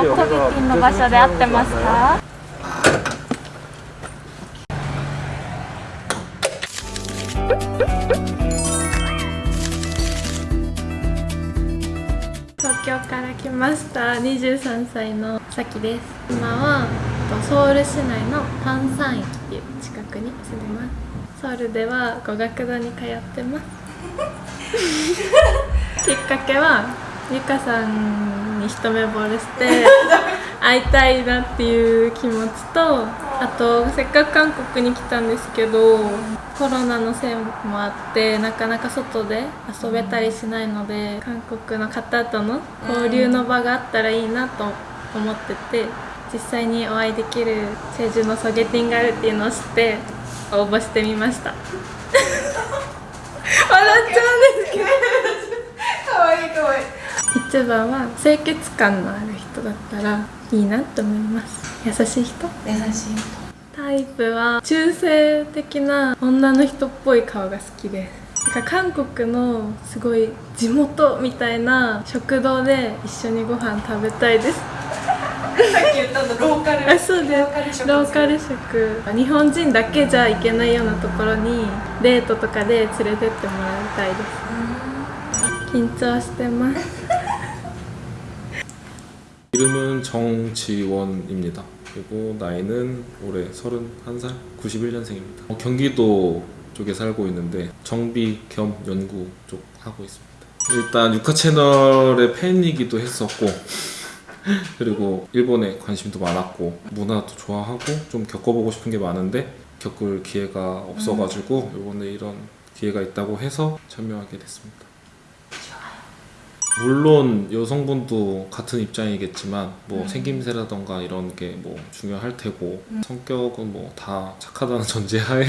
こトビピンの場所で合ってますか？東京から来ました。23歳のさきです。今はとソウル市内のパンサン駅っていう近くに住んでます。ソウルでは語学堂に通ってます。きっかけはゆかさんに一目惚れして 会いたいなっていう気持ちとあとせっかく韓国に来たんですけどコロナのせいもあってなかなか外で遊べたりしないので韓国の方との交流の場があったらいいなと思ってて実際にお会いできるチェジュのソゲティンがあるっていうのを知って応募してみました。笑っちゃうんですけど。かわいいかわいい一番は清潔感のある人だったらいいなと思います。優しい人？優しいタイプは中性的な女の人っぽい顔が好きです。なんか韓国のすごい地元みたいな食堂で一緒にご飯食べたいです。さっき言ったのローカル。あそうです。ローカル食ローカル食。日本人だけじゃ行けないようなところにデートとかで連れてってもらいたいです。緊張してます 이름은 정지원입니다. 그리고 나이는 올해 31살, 91년생입니다. 경기도 쪽에 살고 있는데 정비 겸 연구 쪽 하고 있습니다. 일단 유카 채널의 팬이기도 했었고 그리고 일본에 관심도 많았고 문화도 좋아하고 좀 겪어보고 싶은 게 많은데 겪을 기회가 없어가지고 이번에 이런 기회가 있다고 해서 참여하게 됐습니다. 물론 여성분도 같은 입장이겠지만 뭐 음. 생김새라던가 이런 게 뭐 중요할 테고 성격은 뭐 다 착하다는 전제하에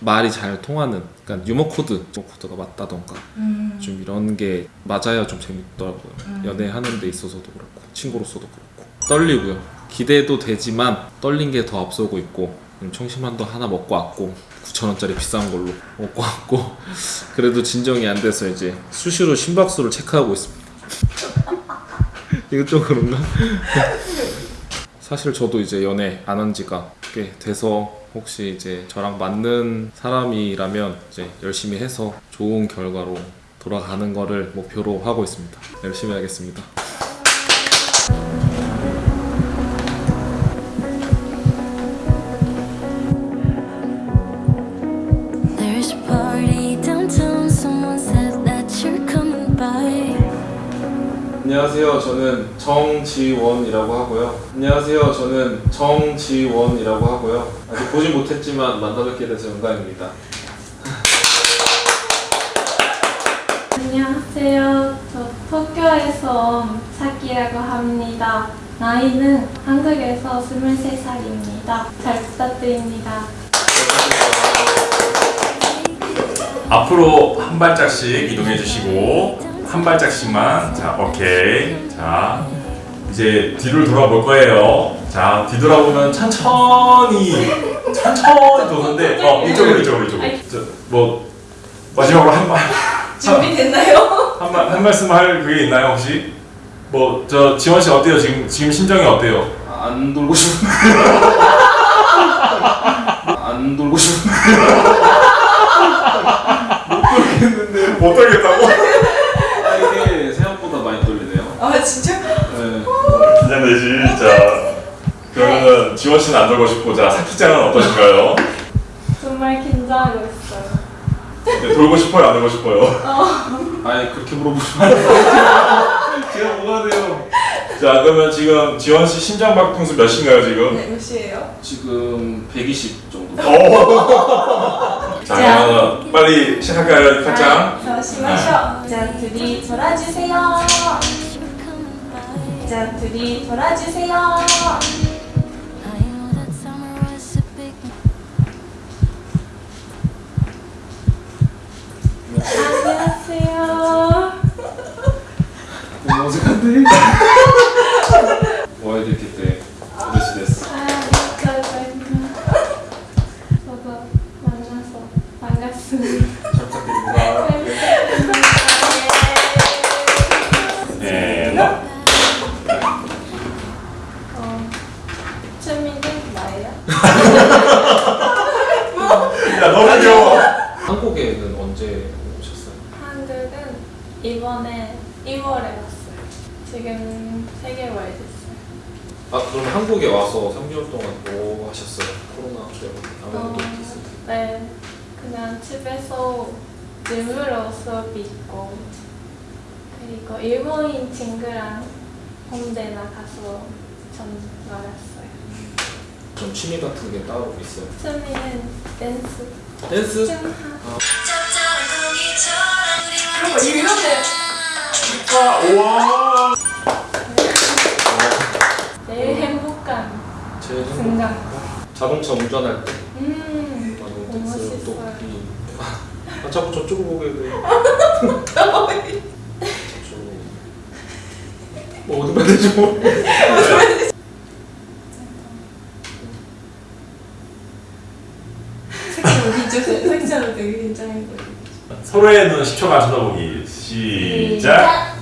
말이 잘 통하는 그러니까 유머 코드 유머 코드가 맞다던가 음. 좀 이런 게 맞아야 좀 재밌더라고요 음. 연애하는 데 있어서도 그렇고 친구로서도 그렇고 떨리고요 기대도 되지만 떨린 게 더 앞서고 있고 음, 청심환도 하나 먹고 왔고 9,000원짜리 비싼 걸로 먹고 왔고 그래도 진정이 안 돼서 이제 수시로 심박수를 체크하고 있습니다 이거 좀 그런가? 사실 저도 이제 연애 안 한 지가 꽤 돼서 혹시 이제 저랑 맞는 사람이라면 이제 열심히 해서 좋은 결과로 돌아가는 거를 목표로 하고 있습니다. 열심히 하겠습니다. 안녕하세요. 저는 정지원이라고 하고요. 안녕하세요. 저는 정지원이라고 하고요. 아직 보진 못했지만 만나뵙게 돼서 영광입니다. 안녕하세요. 저 도쿄에서 온 사키라고 합니다. 나이는 한국에서 23살입니다. 잘 부탁드립니다. 앞으로 한 발짝씩 이동해 주시고 한 발짝씩만. 자 오케이. 자 이제 뒤를 돌아볼 거예요. 자 뒤돌아보면 천천히 천천히 도는데 어 이쪽으로 이쪽으로 이쪽으로. 저, 뭐 마지막으로 한말한 준비됐나요? 말, 한 말씀 할 그게 있나요 혹시? 뭐 저 지원 씨 어때요? 지금 지금 심정이 어때요? 안 돌고 싶은데. 안 돌고 싶은데. 못 떨겠다고 아, 지원 씨는 안 돌고 싶고 자 사키짱은 어떠신가요 정말 긴장하고 있어요. 네, 돌고 싶어요 안 돌고 싶어요 아니 그렇게 물어보시면. 제가 뭐가 돼요? 자 그러면 지금 지원 씨 심장 박동수 몇인가요 지금? 네, 몇 시에요? 지금 120 정도. 오. 자 그러면 빨리 시작할까요 팔짱? 자, 심하셔. 자, 둘이 돌아주세요. 자, 둘이 돌아주세요. 안녕하세요. 너무 어색한데? 친구랑 홍대 나가서 전 놀았어요. 좀 취미 같은 게 따로 있어요? 취미는 댄스, 댄스? 그런 거 이런데 우와. 제일 행복한 제일 순간. 자동차 운전할 때. 음, 맞아 너무 댄스 또. 아 자꾸 저쪽을 보게 돼 뭐 되지 뭐 섹시하고 되게 긴장해 보여. 서로의 눈 10초간 쳐다보기. 시작.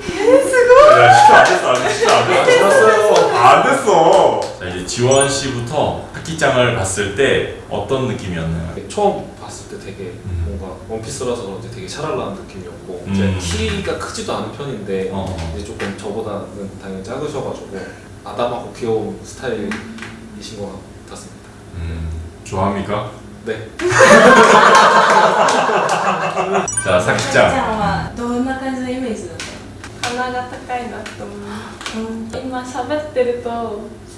야, 10초 안 됐어, 아직 10초 안 됐어. 지났어요 안 됐어. 자, 이제 지원 씨부터 학기장을 봤을 때 어떤 느낌이었나요? 처음 봤을 때 되게 음. 뭔가 원피스라서 그런지 되게 샤랄라한 느낌이었고 음. 제 키가 크지도 않은 편인데 어. 이제 조금 저보다는 당연히 작으셔가지고 아담하고 귀여운 스타일이신 것 같았습니다 음, 좋아합니까? 네 자, 사기장. はどんな感じのイメージだった鼻が高いなと思う。今喋ってると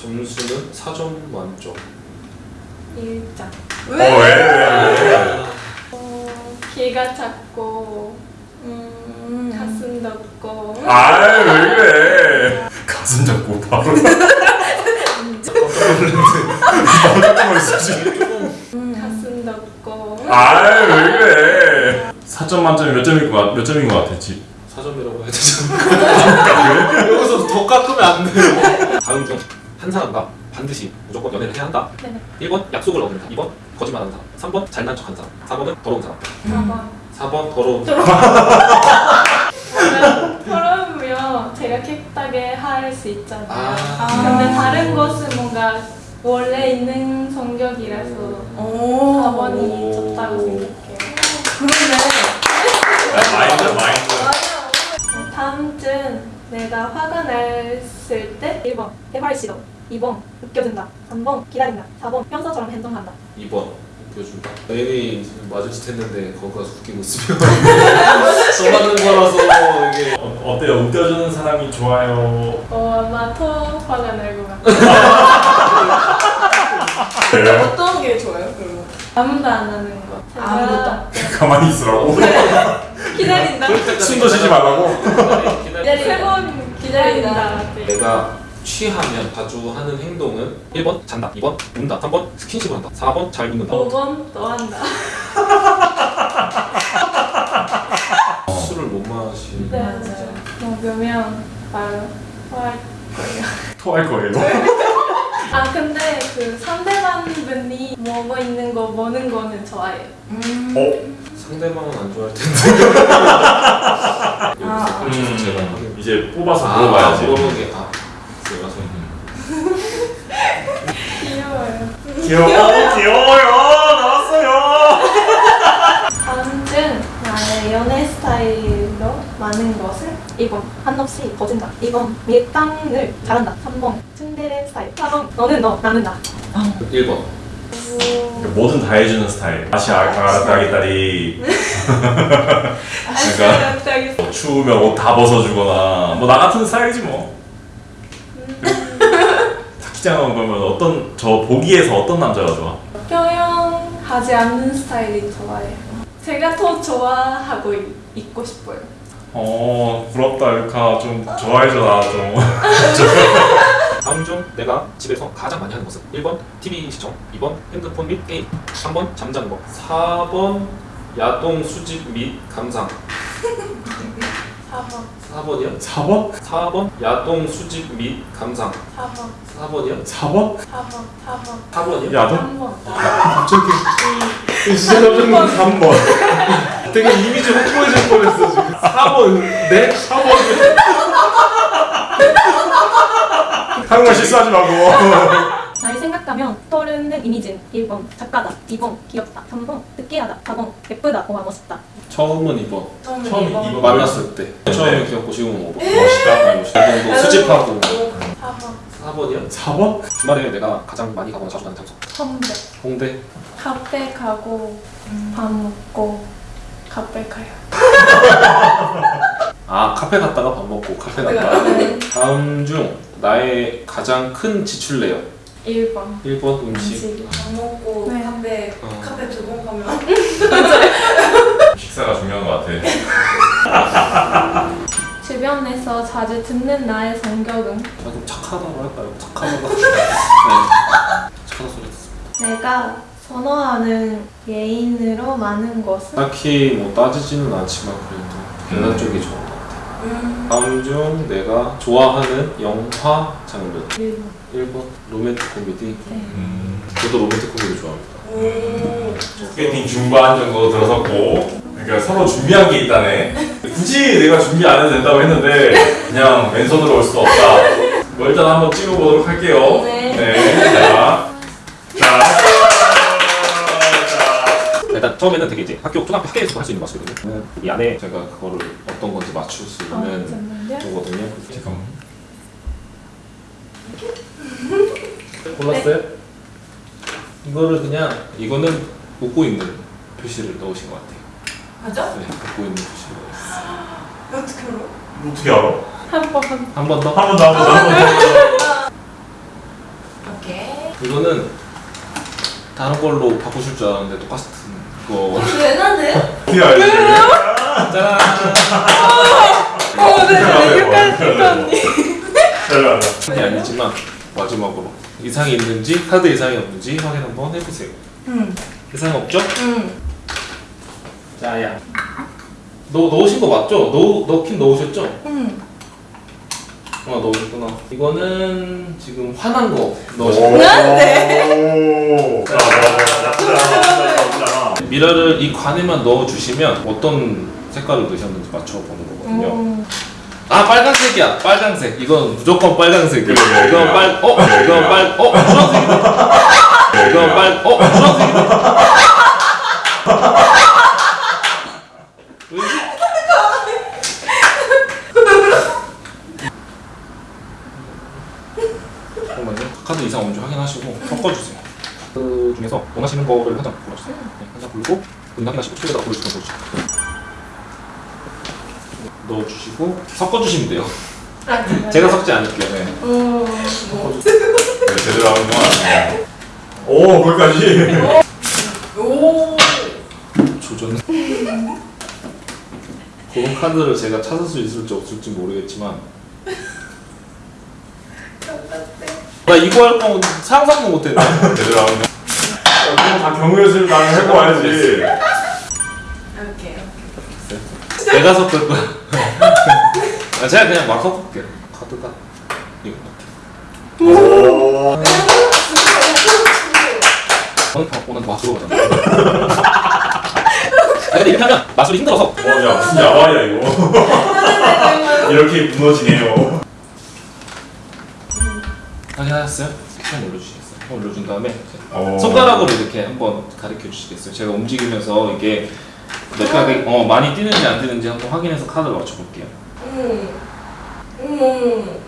점수는 4점 만점 일장. 어, 왜, 왜, 왜? 어, 키가 작고 음. 가슴 높고 아, 왜 그래? 가슴 잡고 바로. 깜짝. 가슴 높고 아, 왜 그래? 4점 만점에 몇 점일 것 같, 몇 점인 것 같아? 지? 4점이라고 해야 되잖아 여기서 더 깎으면 안 돼요 다음 중 한 사람과 반드시 무조건 연애를 해야 한다 네. 1번 약속을 어긴다 2번 거짓말하는 사람 3번 잘난 척하는 사람 4번은 더러운 사람 4번 4번 더러운 그러면 제가 캡하게 할 수 있잖아요. 아. 근데 다른 것은 뭔가 원래 있는 성격이라서 오. 4번이 좋다고 생각해요. 그러네. 마인드, 마인드. 어, 다음 주 내가 화가 났을 때 1번 대발 시도 2번 웃겨준다 3번 기다린다 4번 평소처럼 행동한다 2번 웃겨준다 애인이 맞을 듯 했는데 거기 가서 웃기고 있으면 써맞는 거라서 이게 어, 어때요? 웃겨주는 사람이 좋아요? 어 아마 더 화가 날것 같아요 그래요? 어떤 게 좋아요? 아무도 안 하는 거 제가 아무것도? 가만히 있으라고? 기다린다 숨도 쉬지 말라고? 세번 기다린다 내가 취하면 자주 하는 행동은 1번 잔다 2번 운다 3번 스킨십을 한다 4번 잘 묻는다 5번 또 한다 술을 못 마시는 네 맞아요. 먹으면 바로 화할 거예요 토할 거예요? 아 근데 그 상대방 분이 먹고 있는 거 먹는 거는 좋아해요 음. 어? 상대방은 안 좋아할 텐데. 아. 여기서 음, 제가. 이제 뽑아서 아, 물어봐야지. 물어보는 게 아, 제가 서 귀여워요. 귀여워 귀여워요. 나왔어요. 다음 주 나의 연애 스타일로 많은 것을 1번 한없이 거진다. 2번 밀당을 잘한다. 3번. 츤데레 스타일. 4번. 너는 너 나는 나. 1번 뭐든 다 해주는 스타일. 다시 아, 알았다 하겠다리. 그러니까 추우면 옷 다 벗어주거나. 뭐 나 같은 스타일이지 뭐. 사키장은 그러면 어떤 저 보기에서 어떤 남자가 좋아? 표현하지 않는 스타일이 좋아해요. 제가 더 좋아하고 있, 있고 싶어요 어 부럽다 유카 좀 좋아해줘 나좀 다음 중 내가 집에서 가장 많이 하는 것은 1번 TV 시청 2번 핸드폰 및 게임 3번 잠자는 것 4번 야동 수집 및 감상 4번 4번이요? 4번? 4번 야동 수집 및 감상 4번 4번이요? 4번? 4번 4번 4번이요? 야동? 3번 갑자기 진짜 깜짝 놀랐어 3번 되게 이미지 확보해줄 뻔했어 지금 4번 네? 한국말 실수하지 말고. 나를 생각하면 떠오르는 이미지는 1번 작가다 2번 귀엽다 3번 특이하다 4번 예쁘다 5번 멋있다. 처음은 2번 처음에 처음에 2번 이번. 만났을 때. 처음에 귀엽고 지금은 5번 멋있다 야동도 수집하고. 4번. 4번이요? 4번? 주말에 내가 가장 많이 가거나 자주 가는 장소. 홍대. 홍대? 카페 가고 밥 먹고 카페 가요 아 카페 갔다가 밥 먹고 카페 갔다가 다음 중 나의 가장 큰 지출 내역. 1번. 1번 음식. 음식. 밥 먹고 네. 카페 어. 카페 두 번 가면. 식사가 중요한 것 같아. 주변에서 자주 듣는 나의 성격은? 조금 착하다고 할까요? 착하다고 네. 착하다 소리 듣습니다. 내가 선호하는 예인으로 많은 것은 딱히 뭐 따지지는 않지만 그래도 계단 쪽이 좋은 것 같아요. 다음 중 내가 좋아하는 영화 장르. 1번 1번 로맨틱 코미디. 음, 저도 로맨틱 코미디 좋아합니다. 오 소개팅 중반 정도 들어섰고 그러니까 서로 준비한 게 있다네. 굳이 내가 준비 안 해도 된다고 했는데 그냥 왼손으로 올 수가 없다. 뭐 일단 한번 찍어보도록 할게요. 네. 자, 자, 자. 일단 처음에는 되게 이제 학교 초등학교 학교에서 할수 있는 마술이거든요 이 안에 제가 그거를 어떤 건지 맞출 수 아, 있는 거거든요 잠깐만 골랐어요? 이거를 그냥 이거는 웃고 있는 표시를 넣으신 것 같아요 맞아? 네 웃고 있는 표시를 넣었어요 어떻게 알아? 어떻게 알아? 한 번 한 번 더? 한 번 더, 한 번 더, 한 번 더. 오케이 이거는 다른 걸로 바꾸실 줄 알았는데 똑같은 거왜 나네? 어떻게 알지? 짜란 어, 네, 여기까지 언니. 잘한다. 이 아니지만 마지막으로 이상이 있는지 카드 이상이 없는지 확인 한번 해보세요 응 이상 없죠? 응. 자 야 너 넣으신 거 맞죠? 넣, 넣긴 넣으셨죠? 응. 어 넣으셨구나 이거는 지금 화난 거 오. 넣으신 거 오. 자, 자, 자, 자, 자, 자. 미러를 이 관에만 넣어주시면 어떤 색깔을 넣으셨는지 맞춰보는 거거든요 오. 아 빨간색이야 빨간색 이건 무조건 빨간색이야 이건. 빨 어? 이건 빨 어? 주황색이다 이건 빨 어? 주황색이다 왜지? 잠깐만요 카드 이상 없는지 확인하시고 섞어주세요 그 중에서 원하시는 거를 한 장 골라주세요 네, 한장 고르고 은 확인하시고 속에다가 보여주시면 보여주세요 넣어주시고 섞어주시면 돼요 아? 제가 섞지 않을게요 네. 오. 네, 제대로 하는 건 아니에요. 오, 거기까지. 오. 조전 그런 카드를 제가 찾을 수 있을지 없을지 모르겠지만 나 이거 할 거면 상상도 못했네 제대로 하는 건. 그럼 다 경우의 수를 나는 해봐야지. 오케이. 내가 섞을 거야 아, 제가 그냥 막 섞을게요 카드가 이거 오. 오늘 오늘 마술로 가잖아 아 근데 이렇게 하면 마술이 힘들어서 어, 야, 무슨 야화야, 이거. 이렇게 무너지네요. 확인하셨어요? 시간 올려주시겠어요? 올려준 다음에 오. 손가락으로 이렇게 한번 가르쳐 주시겠어요? 제가 움직이면서 이게 몇 가닥이 어, 많이 뛰는지 안 뛰는지 한번 확인해서 카드를 맞춰볼게요. 음. 음.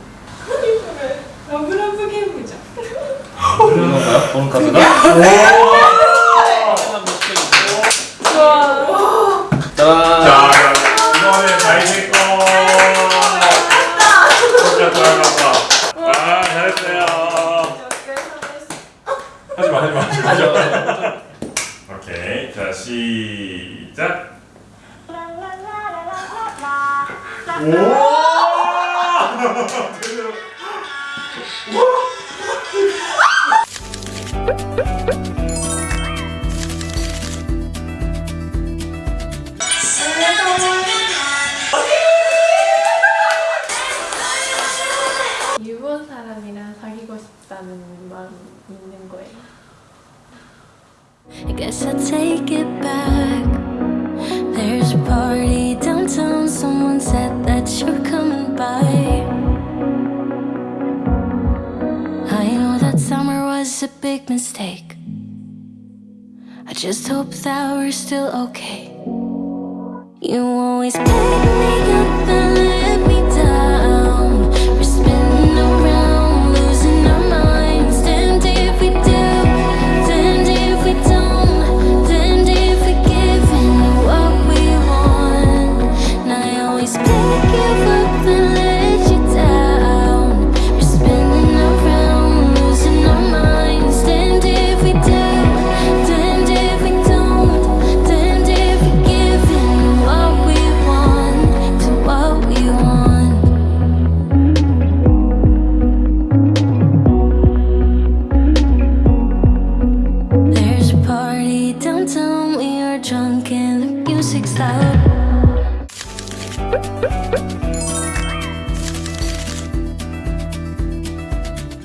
아니 그래. love love 게임이죠. 이건가요? 보는 카드가? 하지마. 오케이, 자 시작. 일 take it back. There's a party downtown. Someone said that you're coming by. I know that summer was a big mistake. I just hope that we're still okay. You always pick me up and